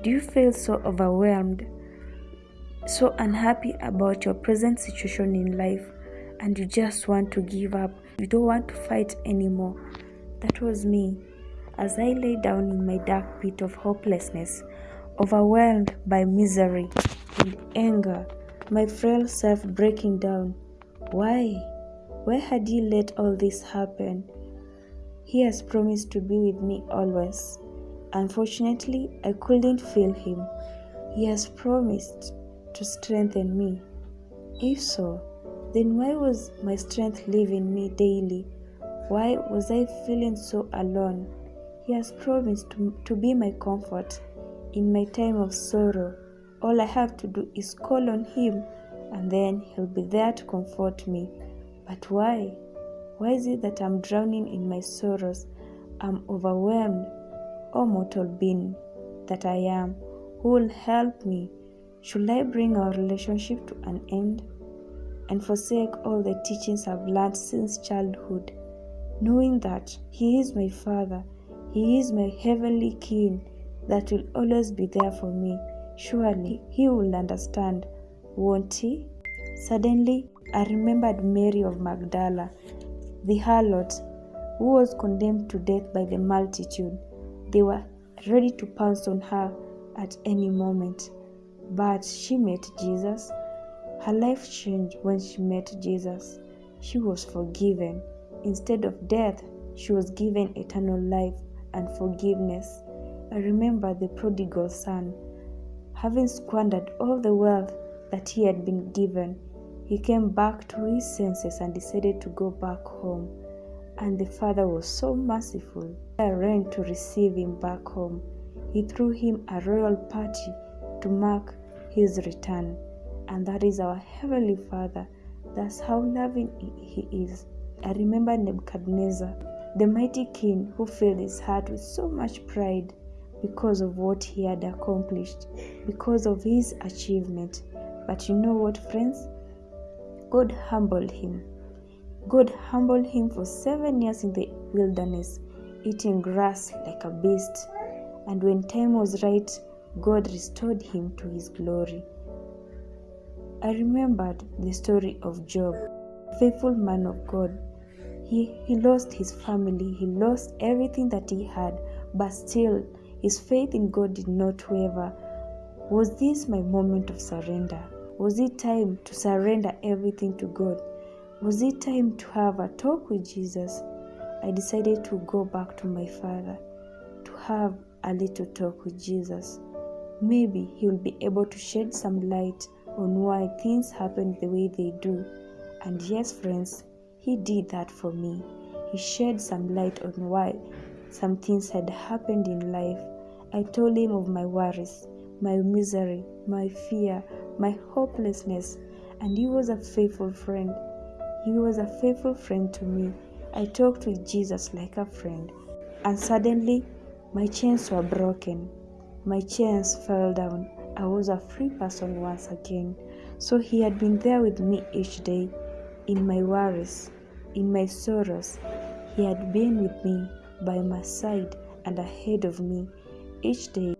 Do you feel so overwhelmed, so unhappy about your present situation in life, and you just want to give up? You don't want to fight anymore? That was me. As I lay down in my dark pit of hopelessness, overwhelmed by misery and anger, my frail self breaking down. Why? Why had he let all this happen? He has promised to be with me always. Unfortunately, I couldn't feel him. He has promised to strengthen me. If so, then why was my strength leaving me daily? Why was I feeling so alone? He has promised to, to be my comfort in my time of sorrow. All I have to do is call on Him, and then He'll be there to comfort me. But why? Why is it that I'm drowning in my sorrows? I'm overwhelmed. O mortal being that I am, who will help me? Should I bring our relationship to an end and forsake all the teachings I've learned since childhood, knowing that He is my Father, He is my heavenly King that will always be there for me? Surely He will understand, won't He? Suddenly, I remembered Mary of Magdala, the harlot, who was condemned to death by the multitude. They were ready to pounce on her at any moment. But she met Jesus. Her life changed when she met Jesus. She was forgiven. Instead of death, she was given eternal life and forgiveness. I remember the prodigal son. Having squandered all the wealth that he had been given, he came back to his senses and decided to go back home. And the father was so merciful. I ran to receive him back home. He threw him a royal party to mark his return. And that is our Heavenly Father. That's how loving He is. I remember Nebuchadnezzar, the mighty king who filled his heart with so much pride because of what he had accomplished, because of his achievement. But you know what, friends? God humbled him. God humbled him for seven years in the wilderness, eating grass like a beast. And when time was right, God restored him to his glory. I remembered the story of Job, faithful man of God. He, he lost his family, he lost everything that he had, but still his faith in God did not waver. Was this my moment of surrender? Was it time to surrender everything to God? Was it time to have a talk with Jesus? I decided to go back to my father, to have a little talk with Jesus. Maybe he will be able to shed some light on why things happen the way they do. And yes, friends, he did that for me. He shed some light on why some things had happened in life. I told him of my worries, my misery, my fear, my hopelessness, and he was a faithful friend. He was a faithful friend to me. I talked with Jesus like a friend, and suddenly my chains were broken. My chains fell down. I was a free person once again. So he had been there with me each day, in my worries, in my sorrows. He had been with me, by my side, and ahead of me each day.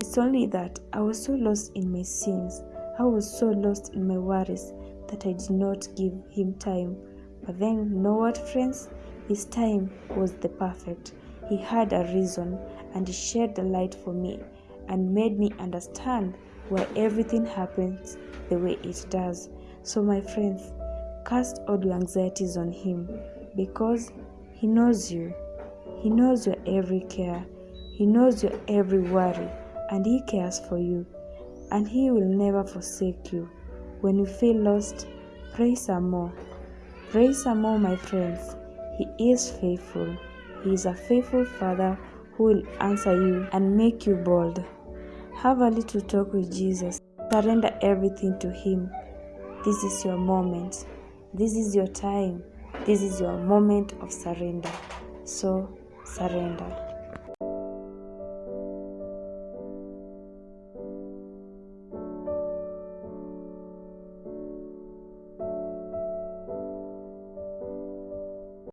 It's only that I was so lost in my sins, I was so lost in my worries that I did not give him time. But then, know what, friends? His time was the perfect. He had a reason, and he shed the light for me and made me understand why everything happens the way it does. So, my friends, cast all your anxieties on him because he knows you. He knows your every care. He knows your every worry, and he cares for you. And he will never forsake you. When you feel lost, pray some more. Pray some more, my friends. He is faithful. He is a faithful Father who will answer you and make you bold. Have a little talk with Jesus. Surrender everything to Him. This is your moment. This is your time. This is your moment of surrender. So, surrender.